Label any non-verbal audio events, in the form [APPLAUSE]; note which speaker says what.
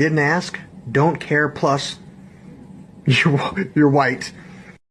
Speaker 1: Didn't ask, don't care, plus [LAUGHS] you're, you're white.